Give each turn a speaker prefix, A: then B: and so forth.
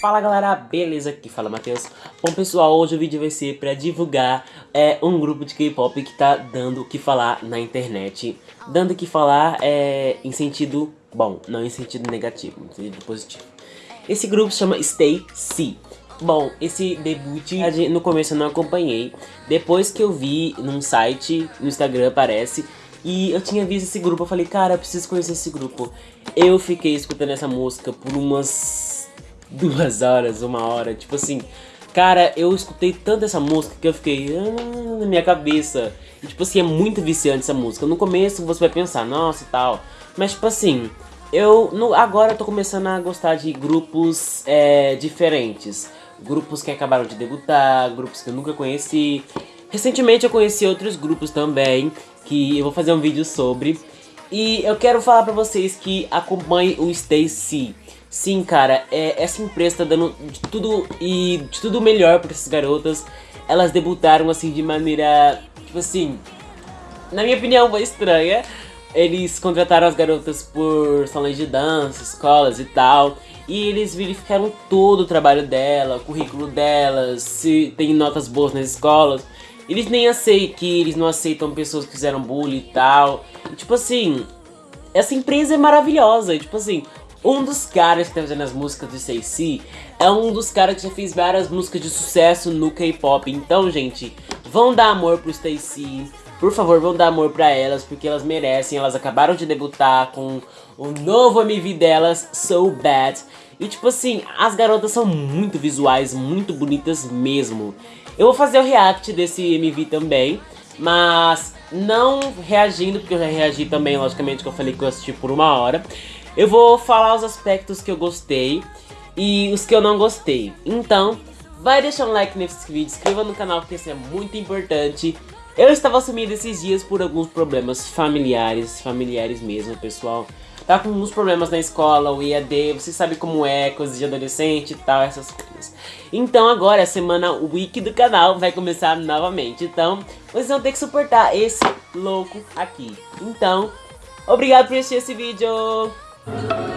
A: Fala galera, beleza? Aqui fala Matheus. Bom pessoal, hoje o vídeo vai ser pra divulgar é, um grupo de K-pop que tá dando o que falar na internet. Dando o que falar é, em sentido bom, não em sentido negativo, em sentido positivo. Esse grupo se chama Stay C. Bom, esse debut no começo eu não acompanhei. Depois que eu vi num site, no Instagram aparece, e eu tinha visto esse grupo, eu falei, cara, eu preciso conhecer esse grupo. Eu fiquei escutando essa música por umas duas horas, uma hora, tipo assim... Cara, eu escutei tanto essa música que eu fiquei ah, na minha cabeça. E, tipo assim, é muito viciante essa música. No começo você vai pensar, nossa e tal. Mas, tipo assim, eu no, agora eu tô começando a gostar de grupos é, diferentes. Grupos que acabaram de debutar, grupos que eu nunca conheci. Recentemente eu conheci outros grupos também, que eu vou fazer um vídeo sobre. E eu quero falar pra vocês que acompanhem o Stacy. Sim, cara, é, essa empresa tá dando de tudo e de tudo melhor pra essas garotas. Elas debutaram assim de maneira, tipo assim, na minha opinião foi estranha. Eles contrataram as garotas por salões de dança, escolas e tal. E eles verificaram todo o trabalho dela, o currículo delas, se tem notas boas nas escolas. Eles nem aceitam que eles não aceitam pessoas que fizeram bullying e tal. E, tipo assim, essa empresa é maravilhosa. E, tipo assim, um dos caras que tá fazendo as músicas do Stacy é um dos caras que já fez várias músicas de sucesso no K-pop. Então, gente, vão dar amor pro Stacy. Por favor, vão dar amor pra elas, porque elas merecem. Elas acabaram de debutar com o novo MV delas, So Bad. E tipo assim, as garotas são muito visuais, muito bonitas mesmo. Eu vou fazer o react desse MV também, mas não reagindo, porque eu já reagi também, logicamente, que eu falei que eu assisti por uma hora. Eu vou falar os aspectos que eu gostei e os que eu não gostei. Então, vai deixar um like nesse vídeo, inscreva no canal, porque isso é muito importante. Eu estava sumindo esses dias por alguns problemas familiares, familiares mesmo, pessoal tá com uns problemas na escola, o EAD, você sabe como é, coisas de adolescente e tal, essas coisas. Então agora a semana Wiki do canal vai começar novamente, então vocês vão ter que suportar esse louco aqui. Então, obrigado por assistir esse vídeo! Thank you.